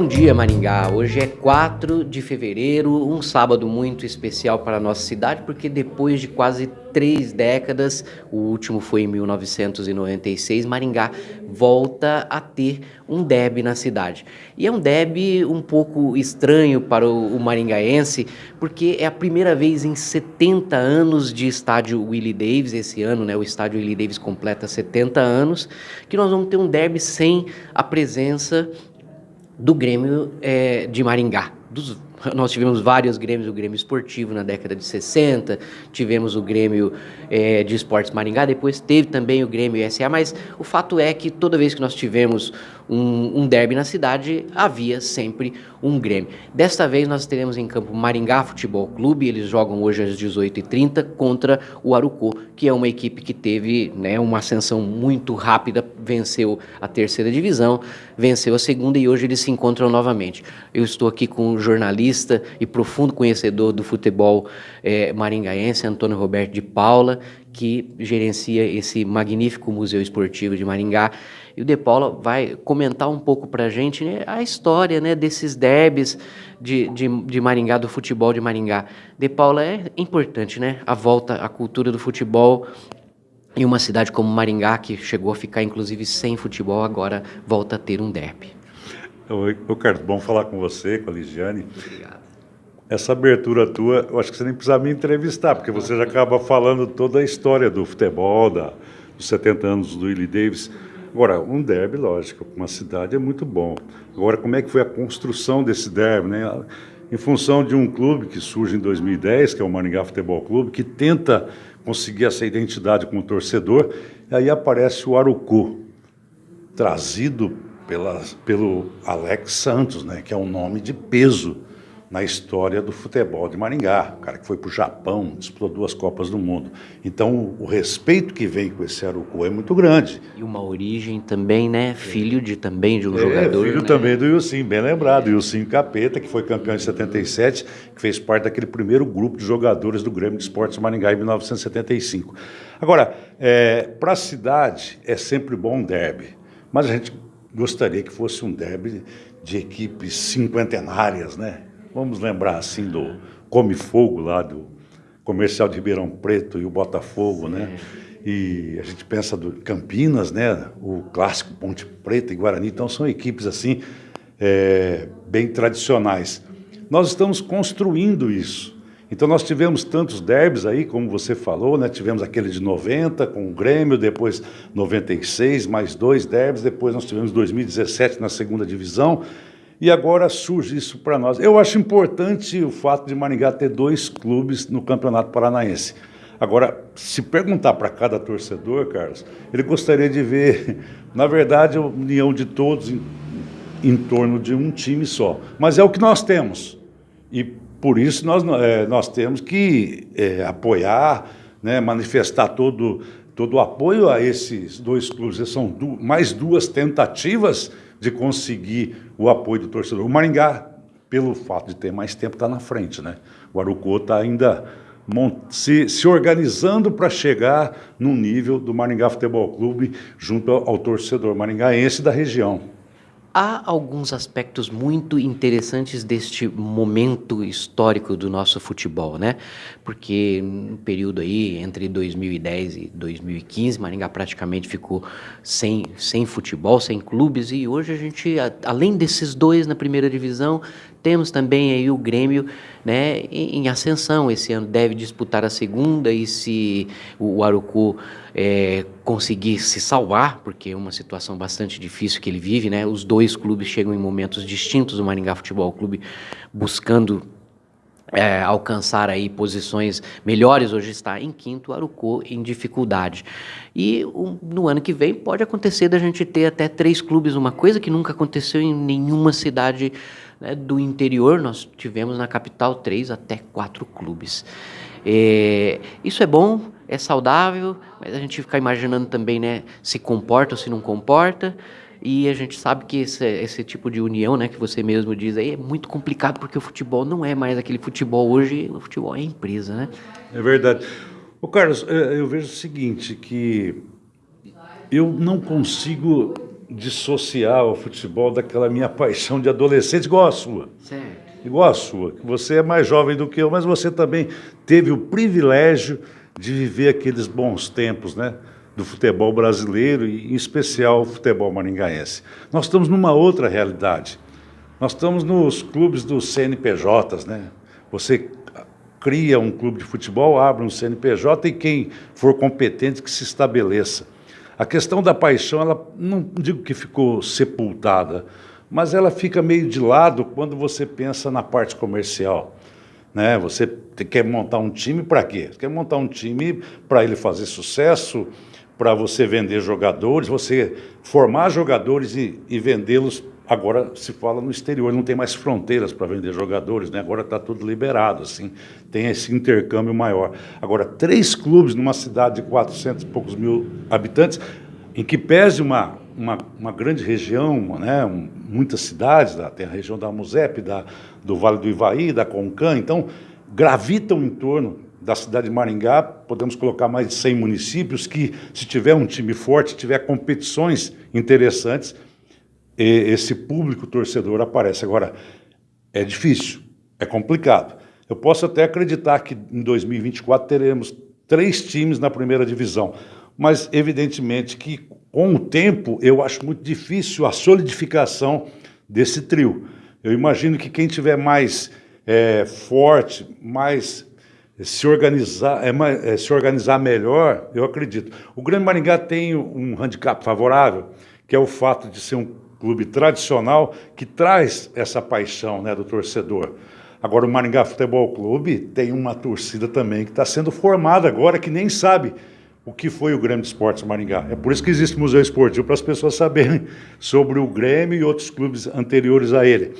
Bom dia, Maringá. Hoje é 4 de fevereiro, um sábado muito especial para a nossa cidade, porque depois de quase três décadas, o último foi em 1996, Maringá volta a ter um derby na cidade. E é um derby um pouco estranho para o, o maringaense, porque é a primeira vez em 70 anos de estádio Willie Davis, esse ano, né, o estádio Willie Davis completa 70 anos, que nós vamos ter um derby sem a presença do Grêmio é, de Maringá. Dos, nós tivemos vários Grêmios, o Grêmio Esportivo na década de 60, tivemos o Grêmio é, de Esportes Maringá, depois teve também o Grêmio SA, mas o fato é que toda vez que nós tivemos um, um derby na cidade, havia sempre um Grêmio. Desta vez nós teremos em campo Maringá Futebol Clube, eles jogam hoje às 18h30 contra o Arucô, que é uma equipe que teve né, uma ascensão muito rápida, venceu a terceira divisão, venceu a segunda e hoje eles se encontram novamente. Eu estou aqui com um jornalista e profundo conhecedor do futebol é, maringaense, Antônio Roberto de Paula, que gerencia esse magnífico museu esportivo de Maringá. E o De Paula vai comentar um pouco para a gente né, a história né, desses derbys de, de, de, Maringá, do futebol de Maringá. De Paula é importante, né? A volta à cultura do futebol em uma cidade como Maringá, que chegou a ficar inclusive sem futebol, agora volta a ter um derby. Oi, Carlos, bom falar com você, com a Ligiane. Obrigado. Essa abertura tua, eu acho que você nem precisa me entrevistar, porque você já acaba falando toda a história do futebol, da, dos 70 anos do Willie Davis. Agora, um derby, lógico, uma cidade é muito bom. Agora, como é que foi a construção desse derby, né? Em função de um clube que surge em 2010, que é o Maringá Futebol Clube, que tenta conseguir essa identidade como torcedor, e aí aparece o Arucu, trazido pelo Alex Santos, né, que é um nome de peso na história do futebol de Maringá, o cara que foi para o Japão, disputou duas Copas do Mundo. Então, o respeito que vem com esse Arucu é muito grande. E uma origem também, né? Filho de também de um é, jogador. Filho né? também do Ilcim, bem lembrado. É. Ilcim Capeta, que foi campeão em 77, que fez parte daquele primeiro grupo de jogadores do Grêmio de Esportes Maringá em 1975. Agora, é, para a cidade é sempre bom um derby, mas a gente gostaria que fosse um derby de equipes cinquentenárias, né? Vamos lembrar assim do Come Fogo lá do comercial de Ribeirão Preto e o Botafogo, Sim. né? E a gente pensa do Campinas, né? O clássico Ponte Preta e Guarani. Então são equipes assim é, bem tradicionais. Nós estamos construindo isso. Então nós tivemos tantos derbys aí, como você falou, né? Tivemos aquele de 90 com o Grêmio, depois 96, mais dois derbys, depois nós tivemos 2017 na segunda divisão. E agora surge isso para nós. Eu acho importante o fato de Maringá ter dois clubes no Campeonato Paranaense. Agora, se perguntar para cada torcedor, Carlos, ele gostaria de ver, na verdade, a união de todos em, em torno de um time só. Mas é o que nós temos. E por isso nós, é, nós temos que é, apoiar, né, manifestar todo, todo o apoio a esses dois clubes. São du mais duas tentativas de conseguir o apoio do torcedor. O Maringá, pelo fato de ter mais tempo, está na frente. Né? O Arucô está ainda se, se organizando para chegar no nível do Maringá Futebol Clube junto ao, ao torcedor maringaense da região. Há alguns aspectos muito interessantes deste momento histórico do nosso futebol, né? Porque no período aí entre 2010 e 2015, Maringá praticamente ficou sem, sem futebol, sem clubes, e hoje a gente, além desses dois na primeira divisão, temos também aí o Grêmio né, em, ascensão. Esse ano deve disputar a segunda e se o Arucu é, conseguir se salvar, porque é uma situação bastante difícil que ele vive, né? Os dois clubes chegam em momentos distintos, o Maringá Futebol Clube buscando é, alcançar aí posições melhores, hoje está em quinto, Arucô em dificuldade. E um, no ano que vem pode acontecer da gente ter até três clubes, uma coisa que nunca aconteceu em nenhuma cidade né, do interior, nós tivemos na capital três até quatro clubes. É, isso é bom, é saudável, mas a gente fica imaginando também né, se comporta ou se não comporta. E a gente sabe que esse, esse tipo de união, né, que você mesmo diz aí, é muito complicado porque o futebol não é mais aquele futebol hoje, o futebol é empresa, né? É verdade. O Carlos, é, eu vejo o seguinte, que eu não consigo dissociar o futebol daquela minha paixão de adolescente, igual a sua. Certo. Igual a sua. Você é mais jovem do que eu, mas você também teve o privilégio de viver aqueles bons tempos, né? Do futebol brasileiro e, em especial, o futebol maringaense. Nós estamos numa outra realidade. Nós estamos nos clubes dos CNPJs, né? Você cria um clube de futebol, abre um CNPJ e quem for competente que se estabeleça. A questão da paixão, ela não digo que ficou sepultada, mas ela fica meio de lado quando você pensa na parte comercial. Né? Você quer montar um time para quê? Você quer montar um time para ele fazer sucesso, para você vender jogadores, você formar jogadores e, e vendê-los Agora se fala no exterior, não tem mais fronteiras para vender jogadores, né? agora está tudo liberado, assim, tem esse intercâmbio maior. Agora, três clubes numa cidade de 400 e poucos mil habitantes, em que pese uma, uma, uma grande região, né? Um, muitas cidades, tem a região da Musep, da, do Vale do Ivaí, da Concã, então gravitam em torno da cidade de Maringá, podemos colocar mais de 100 municípios que, se tiver um time forte, tiver competições interessantes, esse público torcedor aparece. Agora, é difícil, é complicado. Eu posso até acreditar que em 2024 teremos três times na primeira divisão, mas evidentemente que com o tempo eu acho muito difícil a solidificação desse trio. Eu imagino que quem tiver mais é, forte, mais se organizar, é, é, se organizar melhor, eu acredito. O Grande Maringá tem um handicap favorável, que é o fato de ser um clube tradicional que traz essa paixão né, do torcedor. Agora, o Maringá Futebol Clube tem uma torcida também que está sendo formada agora, que nem sabe o que foi o Grêmio de Esportes Maringá. É por isso que existe o Museu Esportivo, para as pessoas saberem sobre o Grêmio e outros clubes anteriores a ele.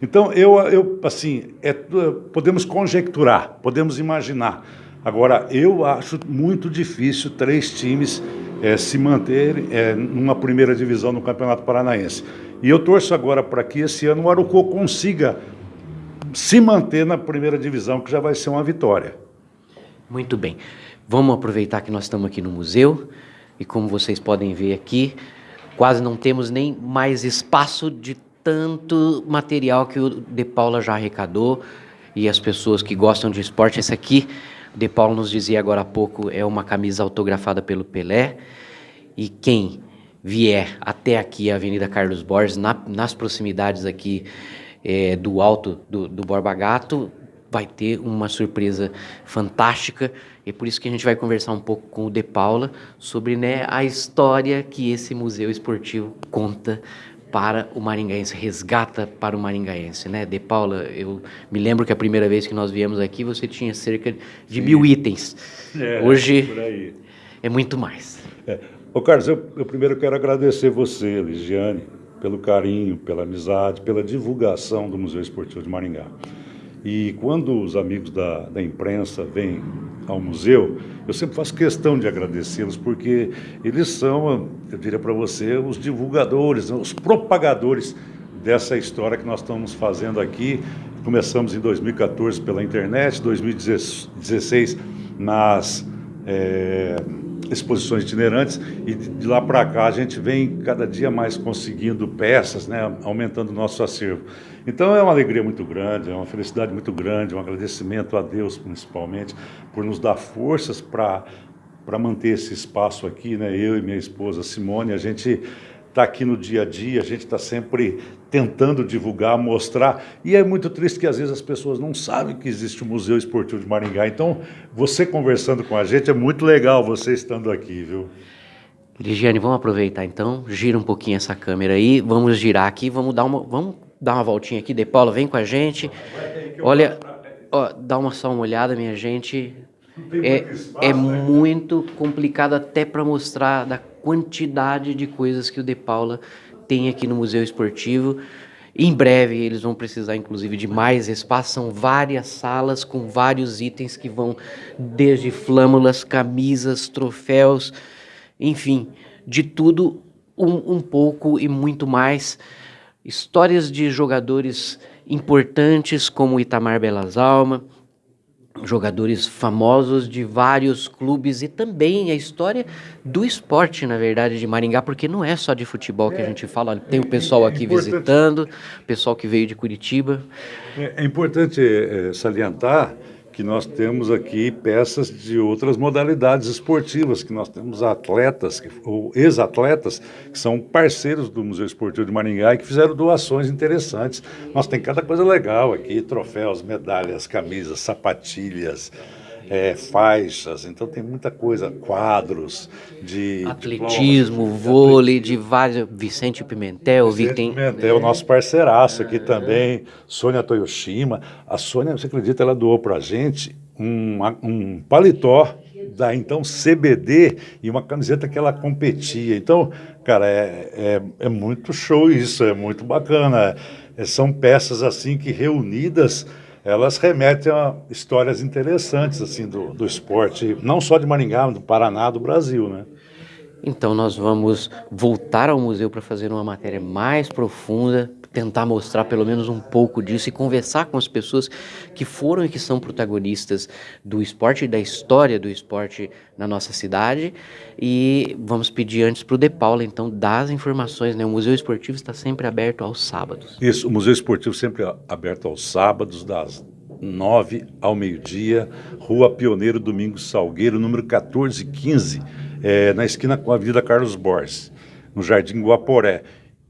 Então, eu, eu assim, é, podemos conjecturar, podemos imaginar. Agora, eu acho muito difícil três times é, se manter é, numa primeira divisão no Campeonato Paranaense. E eu torço agora para que esse ano o Arucô consiga se manter na primeira divisão, que já vai ser uma vitória. Muito bem. Vamos aproveitar que nós estamos aqui no museu e como vocês podem ver aqui, quase não temos nem mais espaço de tanto material que o De Paula já arrecadou e as pessoas que gostam de esporte, esse aqui de Paulo nos dizia agora há pouco, é uma camisa autografada pelo Pelé. E quem vier até aqui, a Avenida Carlos Borges, na, nas proximidades aqui é, do alto do, do Borba Gato, vai ter uma surpresa fantástica. E é por isso que a gente vai conversar um pouco com o De Paula sobre né, a história que esse museu esportivo conta para o maringaense, resgata para o maringaense, né? De Paula, eu me lembro que a primeira vez que nós viemos aqui você tinha cerca de Sim. mil itens. É, Hoje é muito mais. É. Ô Carlos, eu, eu primeiro quero agradecer você, Ligiane, pelo carinho, pela amizade, pela divulgação do Museu Esportivo de Maringá. E quando os amigos da, da imprensa vêm ao museu, eu sempre faço questão de agradecê-los, porque eles são, eu diria para você, os divulgadores, os propagadores dessa história que nós estamos fazendo aqui. Começamos em 2014 pela internet, 2016 nas é, exposições itinerantes e de lá para cá a gente vem cada dia mais conseguindo peças, né, aumentando o nosso acervo. Então é uma alegria muito grande, é uma felicidade muito grande, um agradecimento a Deus principalmente por nos dar forças para para manter esse espaço aqui, né? Eu e minha esposa Simone, a gente está aqui no dia a dia, a gente está sempre tentando divulgar, mostrar, e é muito triste que às vezes as pessoas não sabem que existe o Museu Esportivo de Maringá. Então, você conversando com a gente é muito legal você estando aqui, viu? Ligiane, vamos aproveitar então, gira um pouquinho essa câmera aí, vamos girar aqui, vamos dar uma, vamos dar uma voltinha aqui, De Paula, vem com a gente. Olha, ó, dá uma só uma olhada, minha gente. É, é né? muito complicado até para mostrar da quantidade de coisas que o De Paula tem aqui no Museu Esportivo. Em breve eles vão precisar, inclusive, de mais espaço. São várias salas com vários itens que vão desde flâmulas, camisas, troféus, enfim, de tudo um, um pouco e muito mais histórias de jogadores importantes como Itamar Belas Alma, jogadores famosos de vários clubes e também a história do esporte, na verdade, de Maringá, porque não é só de futebol que a gente fala, tem o pessoal aqui é visitando, pessoal que veio de Curitiba. É, é importante é, salientar que nós temos aqui peças de outras modalidades esportivas, que nós temos atletas, ou ex-atletas, que são parceiros do Museu Esportivo de Maringá e que fizeram doações interessantes. Nós tem cada coisa legal aqui, troféus, medalhas, camisas, sapatilhas, é, faixas, então tem muita coisa, quadros de atletismo, diplomas, vôlei, de, vários, Vicente Pimentel, Vicente tem, Pimentel, nosso parceiraço aqui é. também, Sônia Toyoshima, a Sônia, você acredita, ela doou para a gente um, um paletó da então CBD e uma camiseta que ela competia. Então, cara, é, é, é muito show isso, é muito bacana. É, são peças assim que reunidas elas remetem a histórias interessantes assim do, do esporte, não só de Maringá, do Paraná, do Brasil, né? Então nós vamos voltar ao museu para fazer uma matéria mais profunda, tentar mostrar pelo menos um pouco disso e conversar com as pessoas que foram e que são protagonistas do esporte e da história do esporte na nossa cidade. E vamos pedir antes para o De Paula, então, dar as informações. Né? O Museu Esportivo está sempre aberto aos sábados. Isso, o Museu Esportivo sempre aberto aos sábados, das 9 ao meio-dia, Rua Pioneiro Domingos Salgueiro, número 1415, é, na esquina com a Avenida Carlos Borges, no Jardim Guaporé.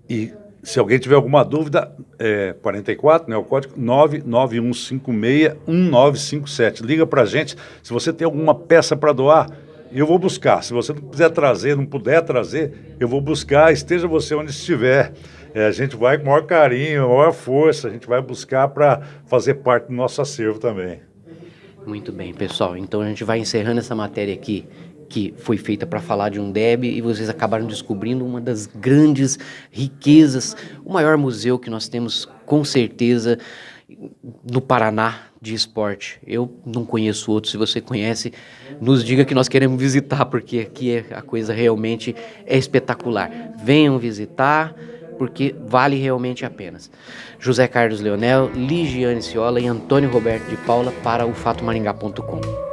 E se alguém tiver alguma dúvida, é 44, né, o código 991561957. Liga para a gente. Se você tem alguma peça para doar, eu vou buscar. Se você não quiser trazer, não puder trazer, eu vou buscar, esteja você onde estiver. É, a gente vai com maior carinho, maior força, a gente vai buscar para fazer parte do nosso acervo também. Muito bem, pessoal. Então a gente vai encerrando essa matéria aqui que foi feita para falar de um DEB e vocês acabaram descobrindo uma das grandes riquezas, o maior museu que nós temos com certeza no Paraná de esporte. Eu não conheço outro, se você conhece, nos diga que nós queremos visitar, porque aqui é, a coisa realmente é espetacular. Venham visitar, porque vale realmente a pena. José Carlos Leonel, Ligiane Ciola e Antônio Roberto de Paula para o fatomaringá.com.